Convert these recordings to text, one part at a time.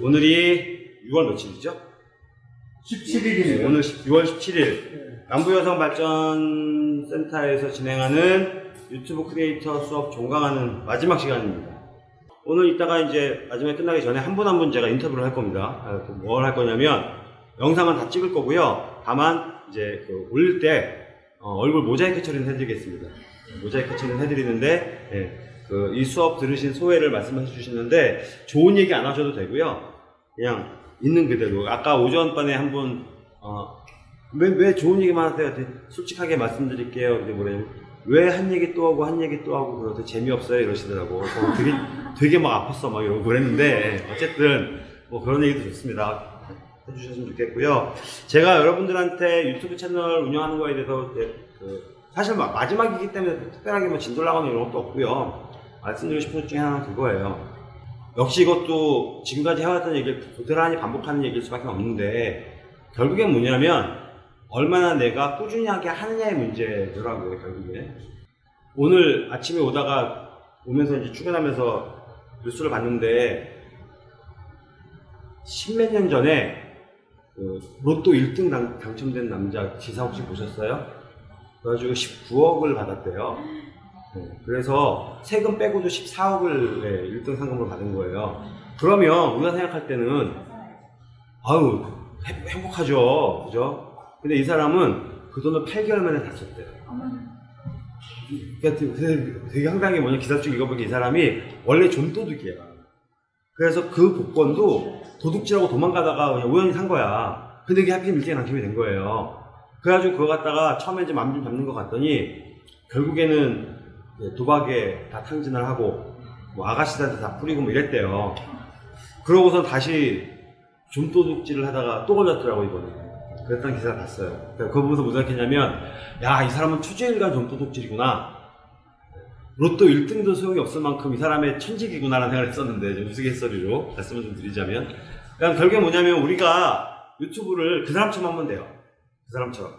오늘이 6월 며칠이죠? 17일이네요. 오늘 6월 17일 남부여성발전센터에서 진행하는 유튜브 크리에이터 수업 종강하는 마지막 시간입니다. 오늘 이따가 이제 마지막에 끝나기 전에 한 분 한분 제가 인터뷰를 할 겁니다. 아, 뭘할 거냐면 영상은 다 찍을 거고요. 다만 이제 그 올릴 때 어, 얼굴 모자이크 처리는 해드리겠습니다. 모자이크 처리는 해드리는데 예, 그 이 수업 들으신 소회를 말씀해 주시는데 좋은 얘기 안 하셔도 되고요. 그냥 있는 그대로 아까 오전반에 한분 어, 왜, 왜 좋은 얘기만 하세요? 솔직하게 말씀드릴게요. 근데 뭐래 왜한 얘기 또 하고 한 얘기 또 하고 그러더 재미없어요 이러시더라고. 되게 되게 막 아팠어 막 이러고 그랬는데 어쨌든 뭐 그런 얘기도 좋습니다. 해주셨으면 좋겠고요. 제가 여러분들한테 유튜브 채널 운영하는 거에 대해서 그 사실 막 마지막이기 때문에 특별하게 뭐 나가는 이런 것도 없고요. 말씀드리고 싶은 것 중에 하나는 그거예요. 역시 이것도 지금까지 해왔던 얘기를 고스란히 반복하는 얘기일 수밖에 없는데 결국엔 뭐냐면 얼마나 내가 꾸준히 하게 하느냐의 문제더라고요 결국에 오늘 아침에 오다가 오면서 이제 출근하면서 뉴스를 봤는데 십몇 년 전에 그 로또 1등 당, 당첨된 남자 기사 혹시 보셨어요? 그래가지고 19억을 받았대요. 네, 그래서 세금 빼고도 14억을 1등 상금을 받은 거예요. 그러면 우리가 생각할 때는 아유 행- 행복하죠, 그죠? 근데 이 사람은 그 돈을 8개월 만에 다 썼대요. 그러니까 되게, 되게 황당한 게 뭐냐 기사 쭉 읽어보니까 이 사람이 원래 좀 도둑이야. 그래서 그 복권도 도둑질하고 도망가다가 그냥 우연히 산 거야. 근데 이게 하필 일등에 당첨이 된 거예요. 그래가지고 그거 갖다가 처음에 이제 맘좀 잡는 것 같더니 결국에는 도박에 다 탕진을 하고 뭐 아가씨들한테 다 뿌리고 뭐 이랬대요. 그러고서 다시 좀도둑질을 하다가 또 걸렸더라고 이번에. 그랬던 기사를 봤어요. 그러니까 그거 보면서 무슨 생각했냐면 야 이 사람은 투주일간 좀도둑질이구나. 로또 1등도 소용이 없을 만큼 이 사람의 천직이구나라는 생각을 했었는데 좀 우스갯소리로 말씀을 좀 드리자면 그러니까 결국에 뭐냐면 우리가 유튜브를 그 사람처럼 하면 돼요. 그 사람처럼.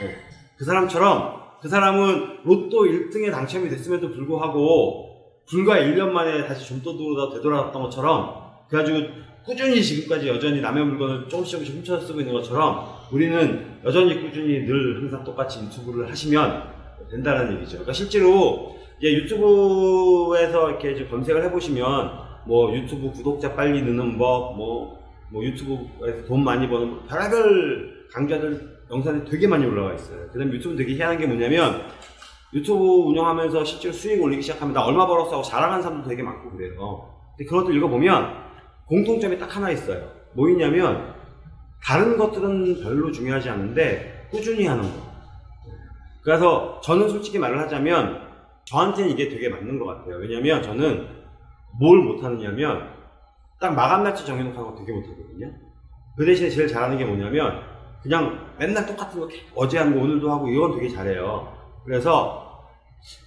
네. 그 사람처럼 그 사람은 로또 1등에 당첨이 됐음에도 불구하고 불과 1년 만에 다시 좀도둑으로 되돌아왔던 것처럼 그래가지고 꾸준히 지금까지 여전히 남의 물건을 조금씩 조금씩 훔쳐 쓰고 있는 것처럼 우리는 여전히 꾸준히 늘 항상 똑같이 유튜브를 하시면 된다는 얘기죠. 그러니까 실제로 이제 유튜브에서 이렇게 이제 검색을 해보시면 뭐 유튜브 구독자 빨리 느는 법, 뭐, 뭐 유튜브에서 돈 많이 버는 법, 별의별 강좌들 영상이 되게 많이 올라와 있어요. 그 다음에 유튜브 되게 희한한 게 뭐냐면 유튜브 운영하면서 실제로 수익 올리기 시작하면 나 얼마 벌었어 하고 자랑하는 사람도 되게 많고 그래요. 근데 그것도 읽어보면 공통점이 딱 하나 있어요. 뭐 있냐면 다른 것들은 별로 중요하지 않은데 꾸준히 하는 거. 그래서 저는 솔직히 말을 하자면 저한테는 이게 되게 맞는 것 같아요. 왜냐면 저는 뭘 못하느냐면 딱 마감 날짜 정해놓고 하는 거 되게 못하거든요. 그 대신에 제일 잘하는 게 뭐냐면 그냥 맨날 똑같은 거 어제 한 거 오늘도 하고 이건 되게 잘해요. 그래서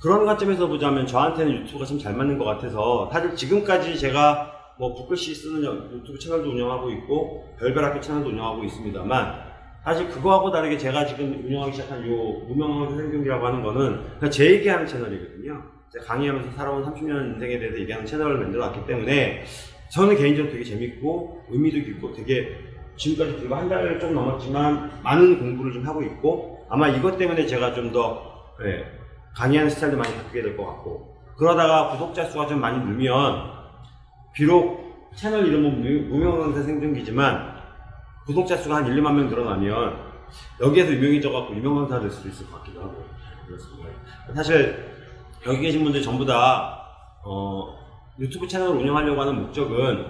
그런 관점에서 보자면 저한테는 유튜브가 참 잘 맞는 것 같아서 사실 지금까지 제가 뭐 북글씨 쓰는 유튜브 채널도 운영하고 있고 별별 학교 채널도 운영하고 있습니다만 사실 그거하고 다르게 제가 지금 운영하기 시작한 요 무명한 생경기라고 하는 거는 제 얘기하는 채널이거든요. 제가 강의하면서 살아온 30년 인생에 대해서 얘기하는 채널을 만들어 놨기 때문에 저는 개인적으로 되게 재밌고 의미도 깊고 되게 지금까지 불과 한 달 좀 넘었지만 많은 공부를 좀 하고 있고 아마 이것 때문에 제가 좀더 예, 강의하는 스타일도 많이 바뀌게 될 것 같고 그러다가 구독자 수가 좀 많이 늘면 비록 채널 이름은 무- 무명강사 생존기지만 구독자 수가 한 1, 2만 명 늘어나면 여기에서 유명해져 갖고 유명 강사가 될 수도 있을 것 같기도 하고 그렇습니다. 사실 여기 계신 분들 전부 다 어, 유튜브 채널을 운영하려고 하는 목적은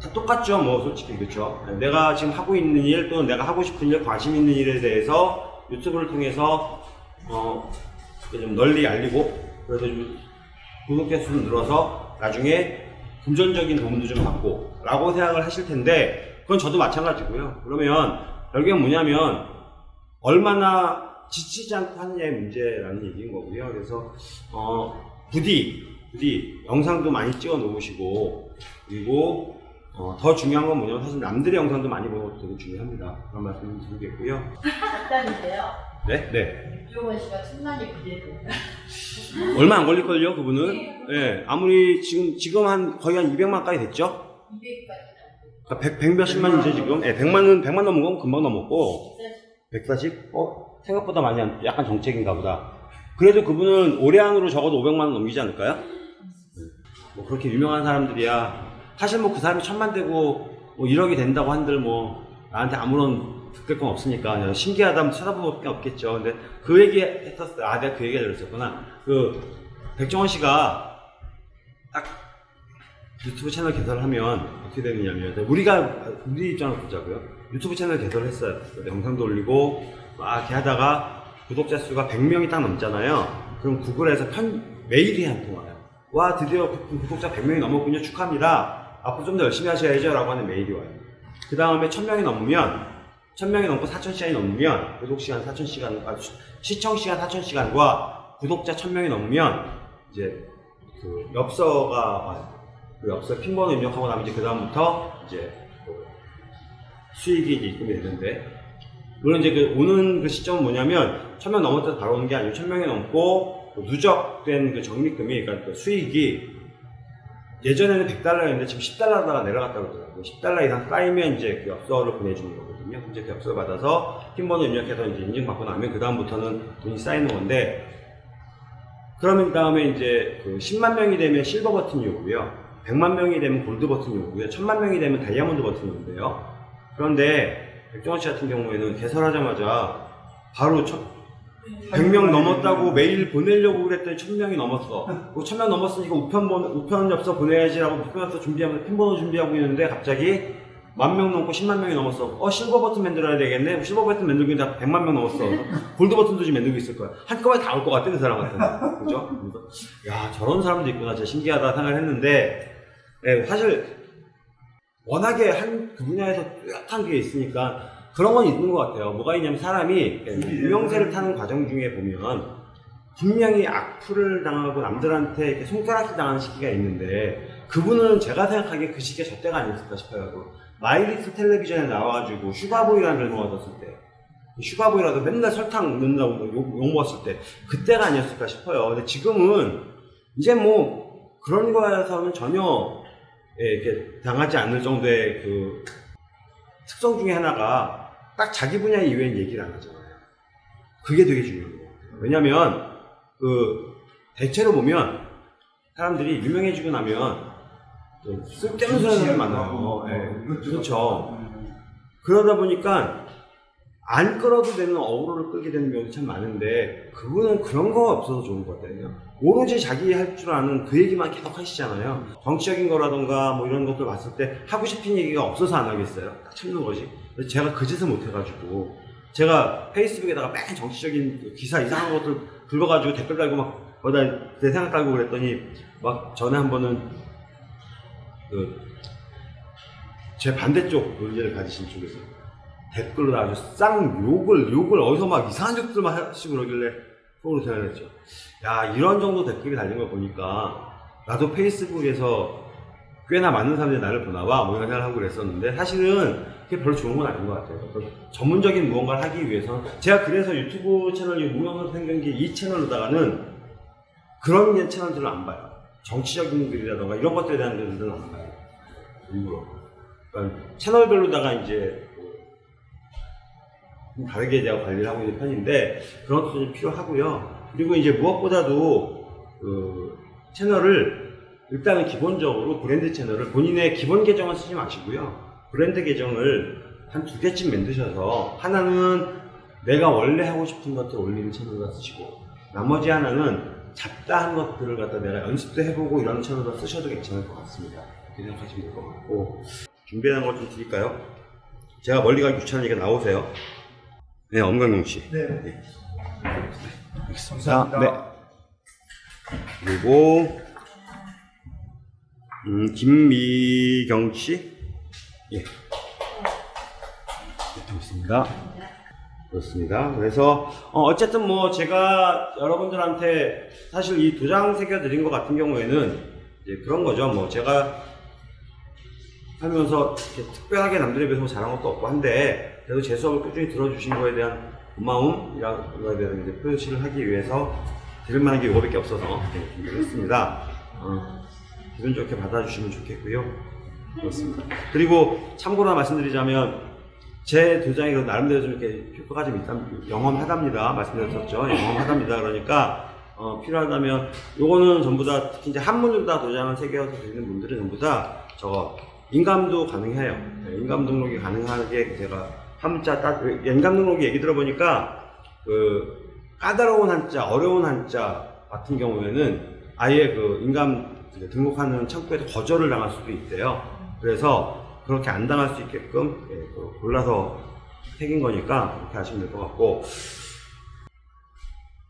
다 똑같죠 뭐 솔직히. 그렇죠? 내가 지금 하고 있는 일 또는 내가 하고 싶은 일 관심 있는 일에 대해서 유튜브를 통해서 어, 좀 널리 알리고 그래서 좀 구독자 수는 늘어서 나중에 금전적인 도움도 좀 받고 라고 생각을 하실 텐데 그건 저도 마찬가지고요. 그러면 결국엔 뭐냐면 얼마나 지치지 않고 하느냐의 문제라는 얘기인 거고요. 그래서 어, 부디 부디 영상도 많이 찍어 놓으시고 그리고 어, 더 중요한 건 뭐냐면 사실 남들의 영상도 많이 보는 것도 되게 중요합니다 그런 말씀 드리겠고요 작가인데요. 네? 네 유종원 씨가 천만이 기대됩니다. 얼마 안 걸릴걸요, 그분은? 예, 아무리 지금, 지금 한 거의 한 200만까지 됐죠? 200까지 그러니까 100, 100 몇십만이죠 지금. 예, 100만은 100만 넘은 건 금방 넘었고 140? 어 생각보다 많이 안, 약간 정책인가 보다. 그래도 그분은 올해 안으로 적어도 500만 원 넘기지 않을까요? 네. 뭐 그렇게 유명한 사람들이야. 사실 뭐 그 사람이 천만 되고 뭐 1억이 된다고 한들 뭐 나한테 아무런 득대감 없으니까 그냥 신기하다면 쳐다볼 밖에 없겠죠. 근데 그 얘기 했었어요. 아 내가 그 얘기 들었었구나. 그 백종원 씨가 딱 유튜브 채널 개설하면 어떻게 되느냐면 우리가 우리 입장을 보자고요. 유튜브 채널 개설했어요. 영상도 올리고 막 하다가 구독자 수가 100명이 딱 넘잖아요. 그럼 구글에서 편 메일이 한 통 와요. 와 드디어 구- 구독자 100명이 넘었군요. 축하합니다. 앞으로 좀 더 열심히 하셔야죠 라고 하는 메일이 와요. 그 다음에 1000명이 넘으면 1000명이 넘고 4000시간이 넘으면 구독 시간 4000시간 아, 시- 시청 시간 4000시간과 구독자 1000명이 넘으면 이제 그 엽서가 와요. 그 엽서 핀번호 입력하고 나면 이제 그 다음부터 이제 그 수익이 입금이 되는데 물론 이제 그 오는 그 시점은 뭐냐면 1000명 넘었을 때 바로 오는 게 아니고 1000명이 넘고 그 누적된 그 적립금이 그러니까 그 수익이 예전에는 100달러였는데 지금 10달러가 내려갔다고 그러더라고요. 10달러 이상 쌓이면 이제 그 엽서를 보내주는 거거든요. 이제 그 엽서를 받아서 핀번호 입력해서 이제 인증받고 나면 그 다음부터는 돈이 쌓이는 건데 그러면 다음에 이제 그 10만 명이 되면 실버 버튼이 오고요. 100만 명이 되면 골드 버튼이 오고요. 1000만 명이 되면 다이아몬드 버튼이 오는데요. 그런데 백종원 씨 같은 경우에는 개설하자마자 바로 첫 100명 넘었다고 메일 보내려고 그랬더니 1000명이 넘었어. 그 1000명 넘었으니까 우편 번 우편 엽서 보내야지라고 우편 엽서 준비하면서 핀 번호 준비하고 있는데 갑자기 만 명 넘고 10만 명이 넘었어. 어 실버 버튼 만들어야 되겠네. 실버 버튼 만들고 있는데 100만 명 넘었어. gold button도 지금 만들고 있을 거야. 한꺼번에 다 올 것 같아 그 사람 같은. 그죠? 야 저런 사람도 있구나. 진짜 신기하다 생각을 했는데 예, 사실 워낙에 한 그 분야에서 뚜렷한 게 있으니까 그런 건 있는 것 같아요. 뭐가 있냐면 사람이 유명세를 타는 과정 중에 보면 분명히 악플을 당하고 남들한테 이렇게 손가락질 당하는 시기가 있는데 그분은 제가 생각하기에 그 시기가 저 때가 아니었을까 싶어요. 그 마이 리틀 텔레비전에 나와가지고 슈가보이라는 별명을 얻었을 때 슈가보이라도 맨날 설탕 넣는다고 욕, 욕 먹었을 때 그때가 아니었을까 싶어요. 근데 지금은 이제 뭐 그런 거에서는 전혀 예, 이렇게 당하지 않을 정도의 그 특성 중에 하나가 딱 자기 분야 이외엔 얘기를 안 하잖아요. 그게 되게 중요한 것 같아요. 왜냐면 그 대체로 보면 사람들이 유명해지고 나면 좀 쓸데없는 소리 하는 많아요. 예, 그렇죠. 그러다 보니까 안 끌어도 되는 어그로를 끌게 되는 경우도 참 많은데 그분은 그런 거 없어서 좋은 것 같아요. 오로지 자기 할 줄 아는 그 얘기만 계속 하시잖아요. 정치적인 거라던가 뭐 이런 것들 봤을 때 하고 싶은 얘기가 없어서 안 하겠어요. 딱 참는 거지. 그래서 제가 그 짓을 못 해가지고 제가 페이스북에다가 맨 정치적인 기사 이상한 것들 긁어가지고 댓글 달고 막 거기다 내 생각 달고 그랬더니 막 전에 한 번은 그 제 반대쪽 논리를 가지신 쪽에서 댓글로 아주 쌍 욕을 욕을 어디서 막 이상한 욕들만 하시고 그러길래 속으로 생각했죠. 야 이런 정도 댓글이 달린 걸 보니까 나도 페이스북에서 꽤나 많은 사람들이 나를 보나봐 뭐 이런 생각을 하고 그랬었는데 사실은 그게 별로 좋은 건 아닌 것 같아요. 전문적인 무언가를 하기 위해서는 제가 그래서 유튜브 채널 이 무명선 생경기 이 채널로다가는 그런 채널들을 안 봐요. 정치적인 글이라던가 이런 것들에 대한 글들은 안 봐요. 일부러. 그러니까 채널별로다가 이제 좀 다르게 제가 관리를 하고 있는 편인데 그런 것도 좀 필요하고요. 그리고 이제 무엇보다도 그 채널을 일단은 기본적으로 브랜드 채널을 본인의 기본 계정을 쓰지 마시고요. 브랜드 계정을 한 두 개쯤 만드셔서 하나는 내가 원래 하고 싶은 것들 올리는 채널로 쓰시고 나머지 하나는 잡다한 것들을 갖다 내가 연습도 해보고 이런 채널로 쓰셔도 괜찮을 것 같습니다. 그렇게 생각하시면 될 것 같고 준비한 것좀 드릴까요? 제가 멀리 가기 귀찮으니까 나오세요. 네, 엄강용 씨. 네. 알겠습니다. 네. 그리고 음, 김미경 씨. 예. 네, 있습니다. 그렇습니다. 그래서 어, 쨌든뭐 제가 여러분들한테 사실 이 도장 새겨 드린 것 같은 경우에는 이제 그런 거죠. 뭐 제가 하면서 이렇게 특별하게 남들에 비해서 뭐 잘한 것도 없고 한데 그래도 제 수업을 꾸준히 들어주신 거에 대한 고마움이라는 거에 대한 표시를 하기 위해서 들을 만한 게 이거밖에 없어서 준비를 했습니다. 어, 기분 좋게 받아주시면 좋겠고요. 그렇습니다. 그리고 참고로 말씀드리자면 제 도장이 그 나름대로 좀 이렇게 효과가 좀 있다, 영험하답니다. 말씀드렸었죠. 영험하답니다. 그러니까 어, 필요하다면 요거는 전부 다 특히 이제 한문으로 다 도장을 새겨서 드리는 분들은 전부 다 저거 인감도 가능해요. 네, 인감 등록이 가능하게 제가 한자 따 인감 등록이 얘기 들어보니까 그 까다로운 한자, 어려운 한자 같은 경우에는 아예 그 인감 등록하는 창구에서 거절을 당할 수도 있대요. 그래서 그렇게 안 당할 수 있게끔 예, 그 골라서 새긴 거니까 그렇게 하시면 될 것 같고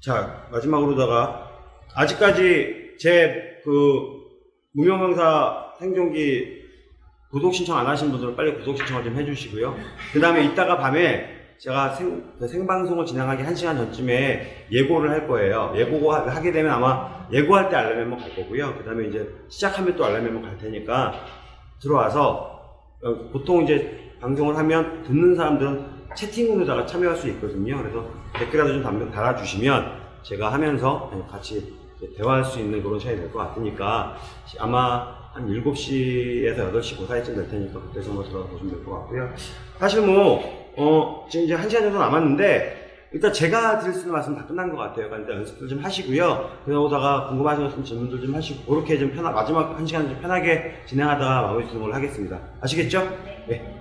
자 마지막으로다가 아직까지 제 그 무명명사 생존기 구독 신청 안 하신 분들은 빨리 구독 신청을 좀 해주시고요. 그 다음에 이따가 밤에 제가 생, 그 생방송을 진행하기 1시간 전쯤에 예고를 할 거예요. 예고 하게 되면 아마 예고할 때 알람 멤버 갈 거고요. 그 다음에 이제 시작하면 또 알람 멤버 갈 테니까 들어와서 어, 보통 이제 방송을 하면 듣는 사람들은 채팅으로다가 참여할 수 있거든요. 그래서 댓글이라도 좀 달- 달아주시면 제가 하면서 같이 대화할 수 있는 그런 시간이 될 것 같으니까 아마 한 7시에서 8시 그 사이쯤 될 테니까 그때 정도 들어가 보시면 될 것 같고요. 사실 뭐, 어, 지금 이제 1시간 정도 남았는데 일단 제가 드릴 수 있는 말씀 다 끝난 것 같아요. 그러니까 연습들 좀 하시고요. 그러다가 궁금하신 질문들 좀 하시고 그렇게 좀 편하, 마지막 1시간 좀 편하게 진행하다가 마무리 짓는 걸로 하겠습니다. 아시겠죠? 네.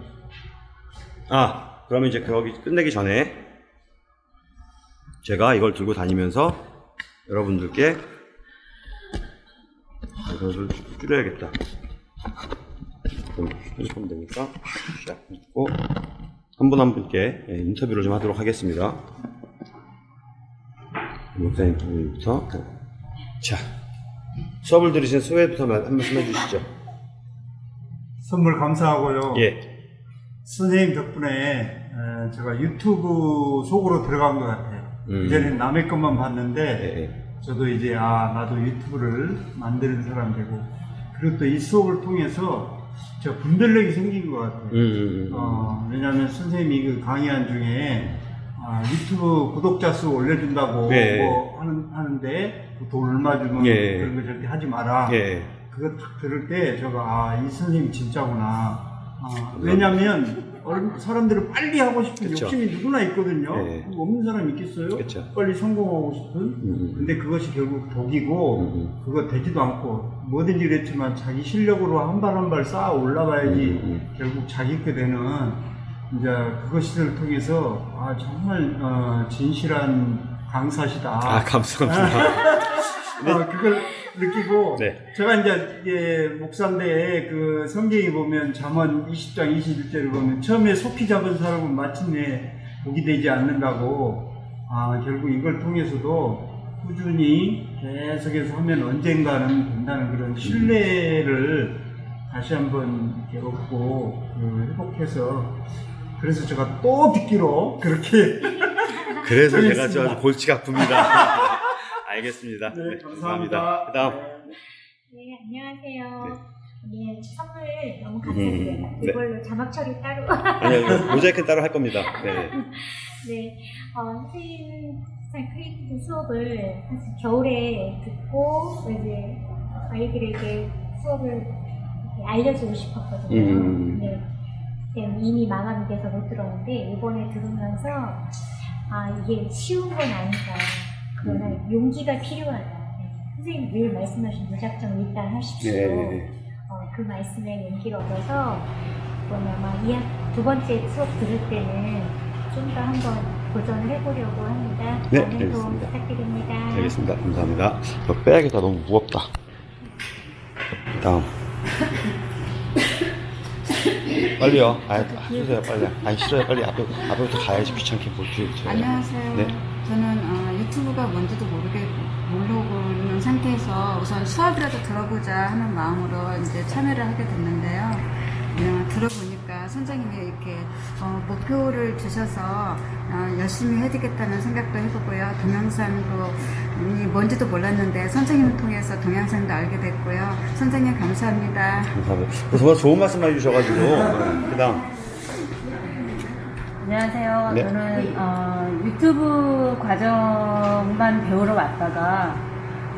아, 그러면 이제 거기 끝내기 전에 제가 이걸 들고 다니면서 여러분들께 아, 좀 줄여야겠다. 좀 휴대폰 되니까 자, 있고 한 분 한 분께 예, 인터뷰를 좀 하도록 하겠습니다. 목사 인터뷰부터 자 수업을 들으신 소회부터 한 말씀 해주시죠. 선물 감사하고요. 예. 선생님 덕분에 에, 제가 유튜브 속으로 들어간 것 같아요. 음. 이전엔 남의 것만 예, 봤는데 예. 저도 이제 아 나도 유튜브를 만드는 사람 되고 그리고 또 이 수업을 통해서 저 분별력이 생긴 것 같아요. 음, 음, 음. 어, 왜냐하면 선생님이 그 강의한 중에 아, 유튜브 구독자 수 올려준다고 네. 뭐 하는, 하는데 그돈 얼마 주면 예. 그런 거 절대 하지 마라. 예. 그거 딱 들을 때 제가 아, 이 선생님 진짜구나. 아, 왜냐면 얼- 사람들은 빨리 하고 싶은 그쵸. 욕심이 누구나 있거든요. 예. 그거 없는 사람 있겠어요? 그쵸. 빨리 성공하고 싶은. 음, 근데 그것이 결국 독이고 음. 그거 되지도 않고 뭐든지 그랬지만 자기 실력으로 한 발 한 발 쌓아 올라가야지 음, 음. 결국 자기 게 되는 이제 그것을 통해서 아 정말 어, 진실한 강사시다. 아 감사합니다. 아, 그걸 느끼고 네. 제가 이제 이게 목사인데 그 성경에 보면 잠언 20장 21절을 보면 처음에 속히 잡은 사람은 마침내 복이 되지 않는다고 아 결국 이걸 통해서도 꾸준히 계속해서 하면 언젠가는 된다는 그런 신뢰를 다시 한번 얻고 그 회복해서 그래서 제가 또 듣기로 그렇게 그래서 제가. 저 골치가 아픕니다. 알겠습니다. 네, 네, 감사합니다. 그다음 네, 안녕하세요. 예, 선물 너무 음, 감사드려요. 네. 이걸로 자막 처리 따로. 아니요 모자이크 따로 할 겁니다. 네. 네, 어, 선생님 creative 수업을 사실 겨울에 듣고 이제 아이들에게 수업을 알려주고 싶었거든요. 음. 네. 근데 이미 마감이 돼서 못 들었는데 이번에 들으면서 아 이게 쉬운 건 아니다. 그러나 음. 용기가 필요하다. 네. 선생님 늘 말씀하신 무작정 일단 하십시오. 네. 어, 그 말씀에 용기를 얻어서 이번에 아마 이두 번째 수업 들을 때는 좀 더 한번 도전을 해보려고 합니다. 네, 많은 도움 알겠습니다. 부탁드립니다. 알겠습니다. 감사합니다. 저 빼야겠다. 너무 무겁다. 다음. 빨리요. 아, 하세요, 빨리. 아니, 싫어요. 빨리 앞에, 앞에부터 가야지. 귀찮게 볼 줄. 안녕하세요. 네. 저는 어, 유튜브가 뭔지도 모르게 모르고 있는 상태에서 우선 수업이라도 들어보자 하는 마음으로 이제 참여를 하게 됐는데요. 어, 들어보니까 선생님이 이렇게 어, 목표를 주셔서 어, 열심히 해야되겠다는 생각도 해보고요. 동영상도 이 뭔지도 몰랐는데 선생님을 통해서 동영상도 알게 됐고요. 선생님 감사합니다. 감사합니다. 정말 좋은 말씀 해주셔가지고. 그 다음. 안녕하세요. 네. 저는 어, 유튜브 과정만 배우러 왔다가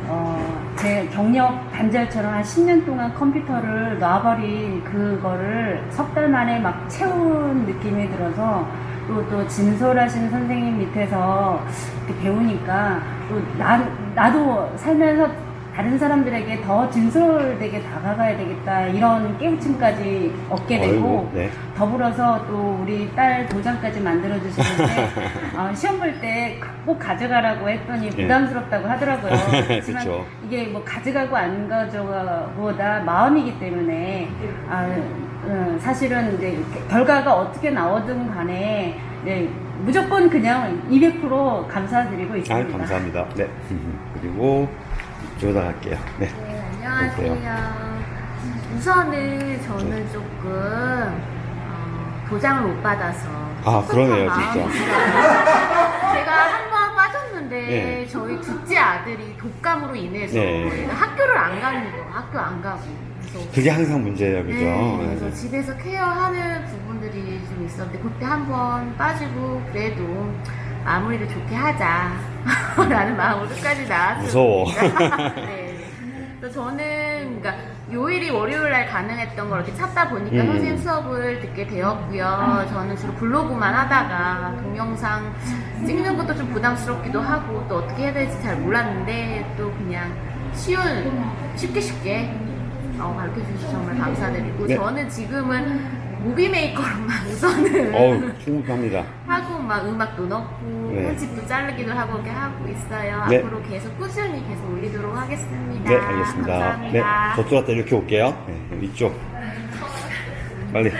어, 제 경력 단절처럼 한 10년 동안 컴퓨터를 놔버린 그거를 석 달 만에 막 채운 느낌이 들어서 또, 또 진솔하신 선생님 밑에서 배우니까 또 나, 나도 살면서 다른 사람들에게 더 진솔되게 다가가야 되겠다 이런 깨우침까지 얻게 되고 어이구, 네. 더불어서 또 우리 딸 도장까지 만들어 주시는데 어, 시험 볼 때 꼭 가져가라고 했더니 예. 부담스럽다고 하더라고요. 그쵸. 이게 뭐 가져가고 안 가져가보다 마음이기 때문에 아, 어, 사실은 이제 결과가 어떻게 나오든 간에 네, 무조건 그냥 200% 감사드리고 아, 있습니다. 감사합니다. 네. 그리고 갈게요. 네. 네, 안녕하세요. 우선은 저는 조금 어, 도장을 못 받아서 아, 그러네요, 진짜. 제가 한 번 빠졌는데 네. 저희 둘째 아들이 독감으로 인해서 네. 학교를 안 가는 거, 학교 안 가고. 그게 항상 문제예요, 그죠? 네, 그래서 네. 집에서 케어하는 부분들이 좀 있었는데 그때 한 번 빠지고 그래도 마무리를 좋게 하자 라는 마음으로 끝까지 나왔습니다. 무서워. 네. 그래서 저는 그러니까 요일이 월요일 날 가능했던 걸 이렇게 찾다 보니까 음. 선생님 수업을 듣게 되었고요. 저는 주로 블로그만 하다가 동영상 찍는 것도 좀 부담스럽기도 하고 또 어떻게 해야 될지 잘 몰랐는데 또 그냥 쉬운 쉽게 쉽게 어, 가르쳐 주셔서 정말 감사드리고 네. 저는 지금은 Movie Maker로만 우선은 어우, 충분합니다. 하고 막 음악도 넣고 네. 편집도 자르기도 하고 이렇게 하고 있어요. 네. 앞으로 계속 꾸준히 계속 올리도록 하겠습니다. 네, 알겠습니다. 감사합니다. 네, 저쪽 갔다 이렇게 올게요. 네, 이쪽. 빨리.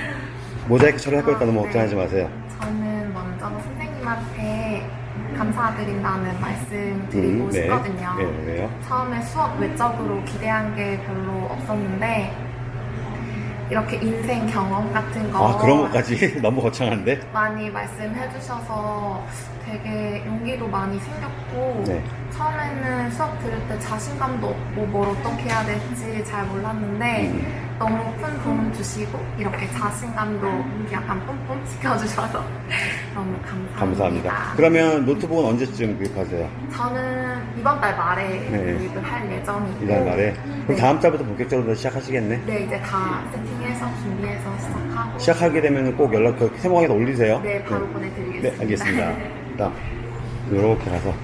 모자이크 처리할 거니까 너무 네. 걱정하지 마세요. 저는 먼저 선생님한테 감사드린다는 말씀 드리고 음, 네. 싶거든요. 네, 왜요? 처음에 수업 외적으로 기대한 게 별로 없었는데 이렇게 인생 경험 같은 거 아, 그런 것까지 너무 거창한데? 많이 말씀해 주셔서 되게 용기도 많이 생겼고 네. 처음에는 수업 들을 때 자신감도 없고 뭘 어떻게 해야 될지 잘 몰랐는데 음. 너무 큰 도움 주시고 이렇게 자신감도 약간 뿜뿜 시켜주셔서 너무 감사합니다. 감사합니다. 그러면 노트북은 언제쯤 구입하세요? 저는 이번 달 말에 네. 구입을 할 예정이고 이달 말에? 그럼 네. 다음 달부터 본격적으로 시작하시겠네? 네 이제 다 세팅해서 준비해서 시작하고 시작하게 되면 꼭 연락, 그 세모강에다 올리세요. 네 바로 네, 보내드리겠습니다. 네, 알겠습니다. 일단, 요렇게 가서.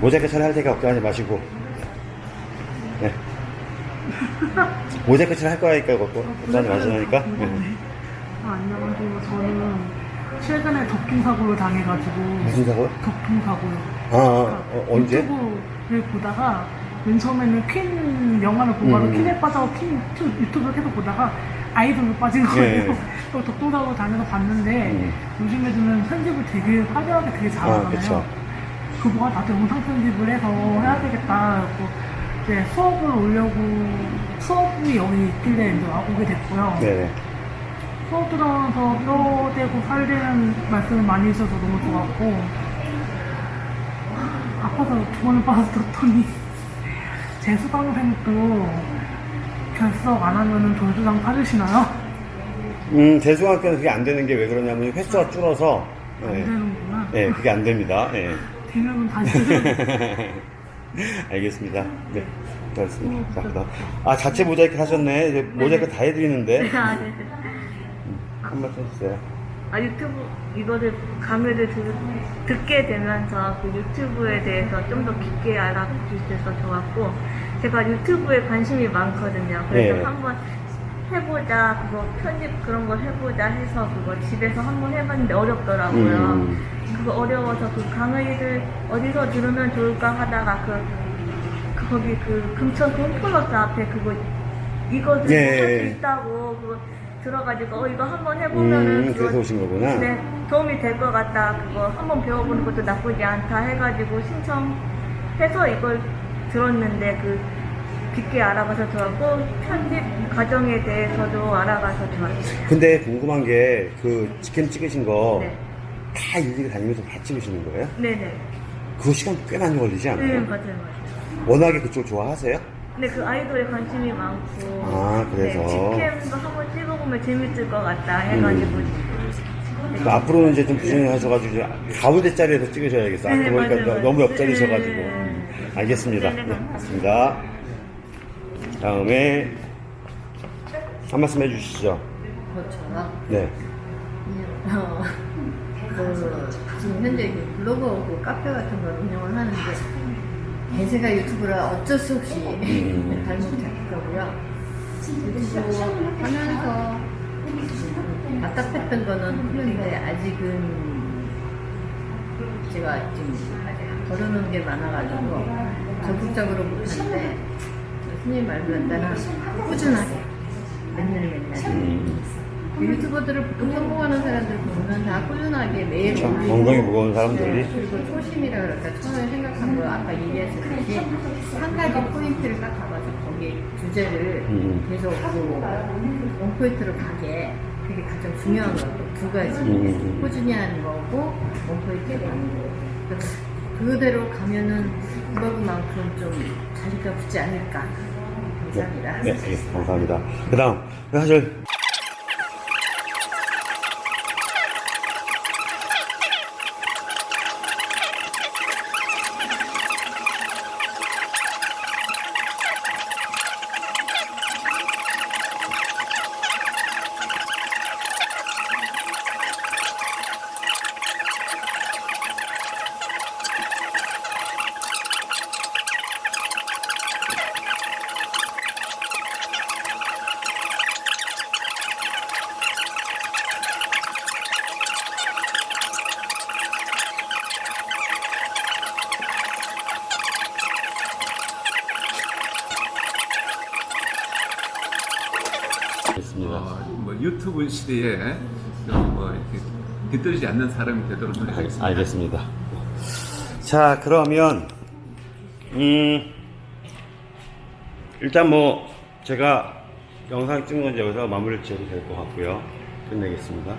모자이크 처리할 테니까 걱정하지 마시고. 네. 모자이크 처리할 거니까 걱정하지 마시라니까. 네. 아, 안녕하세요. 저는 최근에 덕킹 사고를 당해가지고 무슨 사고요? 덕킹 사고요. 아, 아, 어, 언제? 유튜브를 보다가 맨 처음에는 퀸 영화를 보고 음. 퀸에 빠져서 퀸 유튜- 유튜브를 계속 보다가 아이돌로 빠진 거예요. 예. 덕킹 사고를 당해서 봤는데 음. 요즘 애들은 편집을 되게 화려하게 되게 아, 잘하잖아요. 그쵸. 그거가 나도 영상 편집을 해서 해야 되겠다. 그래서 이제 수업을 오려고 수업이 여기 있길래 이제 와보게 됐고요. 네네. 수업 들어가서 뼈대고 살리는 말씀을 많이 해주셔서 너무 좋았고 아파서 두 번을 빠졌더니 재수강생도 결석 안 하면은 돌수당 받으시나요? 음, 대중학교는 그게 안 되는 게 왜 그러냐면 횟수가 줄어서, 안 네, 되는구나. 네, 그게 안 됩니다. 네. 되면 다시 알겠습니다. 네. 고맙습니다. 자, 아, 자체 모자이크 하셨네. 이제 모자이크 다 해드리는데. 아, 네. 한 말씀 해주세요. 아, 유튜브 이거를 강의를 들, 듣게 되면서 그 유튜브에 대해서 좀 더 깊게 알아볼 수 있어서 좋았고 제가 유튜브에 관심이 많거든요. 그래서 네. 한번 해보자 그거 편집 그런 거 해보자 해서 그거 집에서 한번 해봤는데 어렵더라고요. 음. 그거 어려워서 그 강의를 어디서 들으면 좋을까 하다가 그, 그 거기 그 금천 홈플러스 앞에 그거 이거 예, 할수 예. 있다고 그거 들어가지고 어 이거 한번 해보면은 음, 그래서 오신 거구나. 네, 도움이 될 것 같다. 그거 한번 배워보는 것도 나쁘지 않다 해가지고 신청해서 이걸 들었는데 그 깊게 알아가서 좋았고 편집 과정에 대해서도 알아가서 좋았어요. 근데 궁금한 게, 그, 직캠 찍으신 거, 네, 다 일일이 다니면서 다 찍으시는 거예요? 네네. 그거 시간 꽤 많이 걸리지 않아요? 네, 맞아요, 맞아요. 워낙에 그쪽 좋아하세요? 근데 그 아이돌에 관심이 많고 아, 그래서? 네, 직캠도 한번 찍어보면 재밌을 것 같다 해가지고 그 앞으로는 이제 좀 부진을 하셔가지고, 이제 가운데 자리에서 찍으셔야겠어. 네, 아까 보니까 맞아요, 맞아요. 너무 옆자리셔가지고. 네. 음, 알겠습니다. 네, 네, 네, 맞습니다. 다음에 한 말씀 해주시죠. 저처럼 네. 어, 그 지금 현재 그 블로그 그 카페 같은 걸 운영을 하는데 대세가 유튜브라 어쩔 수 없이 음. 잘못했고요. 유튜브 하면서 답답했던 거는 했는데 아직은 제가 지금 거르는 게 많아가지고 적극적으로 못하는데 스님 말대로 따라 꾸준하게 맨날 맨날. 음. 그 유튜버들을 보통 성공하는 사람들 보면 다 꾸준하게 매일 참, 엉덩이 무거운 사람들이. 네, 그리고 초심이라 그럴까 처음에 생각한 거 아까 얘기했듯이 한 가지 포인트를 딱 잡아서 거기 주제를 음. 계속 그 원포인트로 가게 그게 가장 중요한 거고 두 가지 음. 꾸준히 하는 거고 원포인트로 가는 거 그래서 그대로 가면은 블로그만큼 좀 자리가 붙지 않을까 감사합니다 네, 네, 감사합니다. 그 다음, 사실, 됐습니다. 어, 뭐 유튜브 시대에 뭐 뒤떨리지 않는 사람이 되도록 알, 노력하겠습니다. 알겠습니다. 자, 그러면, 음, 일단 뭐, 제가 영상 찍는 건 여기서 마무리를 지어도 될 것 같고요. 끝내겠습니다.